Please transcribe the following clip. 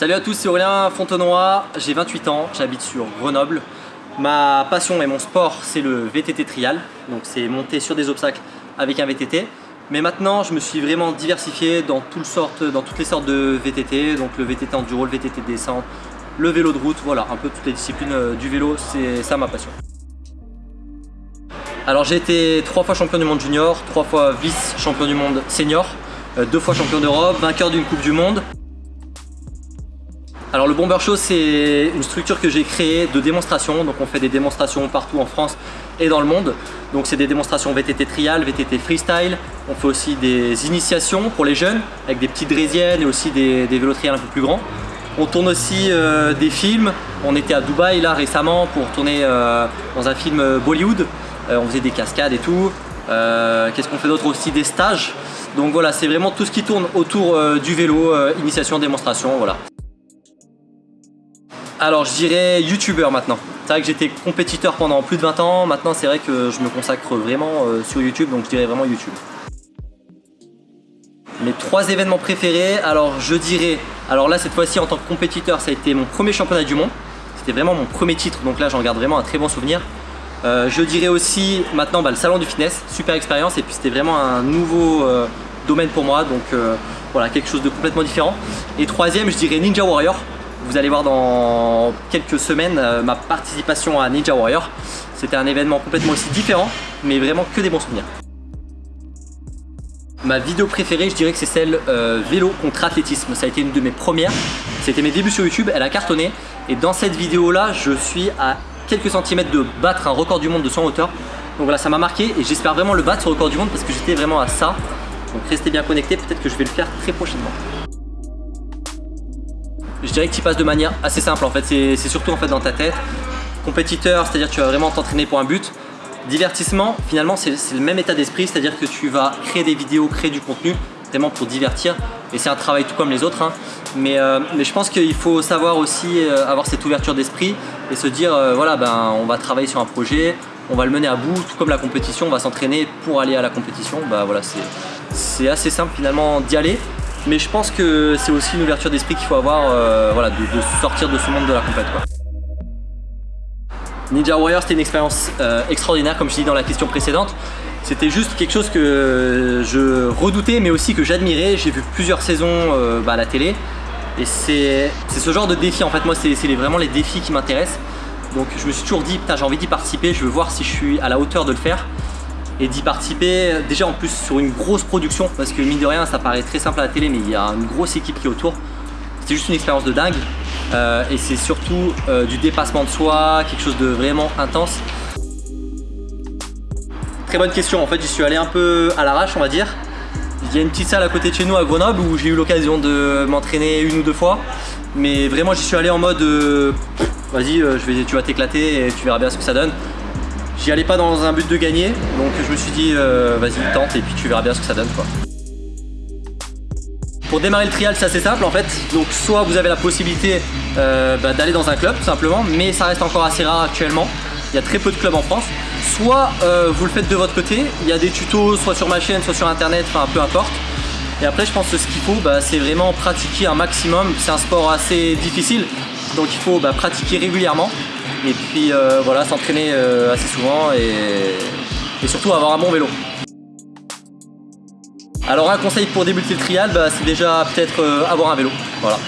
Salut à tous, c'est Aurélien Fontenoy, j'ai 28 ans, j'habite sur Grenoble. Ma passion et mon sport, c'est le VTT trial, donc c'est monter sur des obstacles avec un VTT. Mais maintenant, je me suis vraiment diversifié dans, toutes les sortes de VTT, donc le VTT enduro, le VTT descente, le vélo de route, voilà, un peu toutes les disciplines euh, du vélo, c'est ça ma passion. Alors j'ai été trois fois champion du monde junior, trois fois vice-champion du monde senior, euh, deux fois champion d'Europe, vainqueur d'une Coupe du Monde. Alors le Bomber Show c'est une structure que j'ai créée de démonstration, donc on fait des démonstrations partout en France et dans le monde. Donc c'est des démonstrations VTT trial, VTT freestyle, on fait aussi des initiations pour les jeunes avec des petites draisiennes et aussi des, vélos trial un peu plus grands. On tourne aussi euh, des films, on était à Dubaï là récemment pour tourner euh, dans un film euh, Bollywood, on faisait des cascades et tout. Qu'est-ce qu'on fait d'autre aussi? Des stages. Donc voilà, c'est vraiment tout ce qui tourne autour du vélo, initiation, démonstration, voilà. Alors je dirais youtubeur maintenant. C'est vrai que j'étais compétiteur pendant plus de 20 ans, maintenant c'est vrai que je me consacre vraiment euh, sur YouTube, donc je dirais vraiment YouTube. Mes trois événements préférés, alors je dirais, alors là cette fois-ci en tant que compétiteur ça a été mon premier championnat du monde, c'était vraiment mon premier titre, donc là j'en garde vraiment un très bon souvenir. Euh, je dirais aussi maintenant bah, le salon du fitness, super expérience et puis c'était vraiment un nouveau euh, domaine pour moi, donc voilà quelque chose de complètement différent. Et troisième je dirais Ninja Warrior, vous allez voir dans quelques semaines euh, ma participation à Ninja Warrior. C'était un événement complètement aussi différent, mais vraiment que des bons souvenirs. Ma vidéo préférée, je dirais que c'est celle euh, vélo contre athlétisme. Ça a été une de mes premières. C'était mes débuts sur YouTube, elle a cartonné. Et dans cette vidéo-là, je suis à quelques centimètres de battre un record du monde de 100 hauteur. Donc voilà, ça m'a marqué et j'espère vraiment le battre ce record du monde parce que j'étais vraiment à ça. Donc restez bien connectés, peut-être que je vais le faire très prochainement. Je dirais que tu passes de manière assez simple en fait, c'est surtout en fait dans ta tête. Compétiteur, c'est-à-dire tu vas vraiment t'entraîner pour un but. Divertissement, finalement c'est le même état d'esprit, c'est-à-dire que tu vas créer des vidéos, créer du contenu, vraiment pour divertir. Et c'est un travail tout comme les autres. Hein. Mais, euh, mais, je pense qu'il faut savoir aussi euh, avoir cette ouverture d'esprit et se dire euh, voilà ben on va travailler sur un projet, on va le mener à bout, tout comme la compétition, on va s'entraîner pour aller à la compétition. Bah voilà, c'est assez simple finalement d'y aller. Mais je pense que c'est aussi une ouverture d'esprit qu'il faut avoir, euh, voilà, de, sortir de ce monde de la compète. Ninja Warrior c'était une expérience euh, extraordinaire comme je dis dans la question précédente. C'était juste quelque chose que je redoutais mais aussi que j'admirais. J'ai vu plusieurs saisons euh, bah, à la télé et c'est ce genre de défi en fait. Moi c'est vraiment les défis qui m'intéressent. Donc je me suis toujours dit putain j'ai envie d'y participer, je veux voir si je suis à la hauteur de le faire et d'y participer. Déjà en plus sur une grosse production parce que mine de rien ça paraît très simple à la télé mais il y a une grosse équipe qui est autour. C'était juste une expérience de dingue. Euh, et c'est surtout euh, du dépassement de soi quelque chose de vraiment intense. Très bonne question. En fait j'y suis allé un peu à l'arrache on va dire. Il y a une petite salle à côté de chez nous à Grenoble où j'ai eu l'occasion de m'entraîner une ou deux fois. Mais vraiment j'y suis allé en mode euh, vas-y tu vas t'éclater et tu verras bien ce que ça donne J'y allais pas dans un but de gagner, donc je me suis dit euh, vas-y tente et puis tu verras bien ce que ça donne quoi. Pour démarrer le trial c'est assez simple en fait, donc soit vous avez la possibilité euh, bah, d'aller dans un club tout simplement, mais ça reste encore assez rare actuellement, il y a très peu de clubs en France, soit euh, vous le faites de votre côté, il y a des tutos soit sur ma chaîne, soit sur internet, enfin peu importe. Et après je pense que ce qu'il faut bah, c'est vraiment pratiquer un maximum, c'est un sport assez difficile, donc il faut bah, pratiquer régulièrement et puis euh, voilà, s'entraîner euh, assez souvent et, surtout avoir un bon vélo. Alors un conseil pour débuter le trial, bah, c'est déjà peut-être euh, avoir un vélo. Voilà.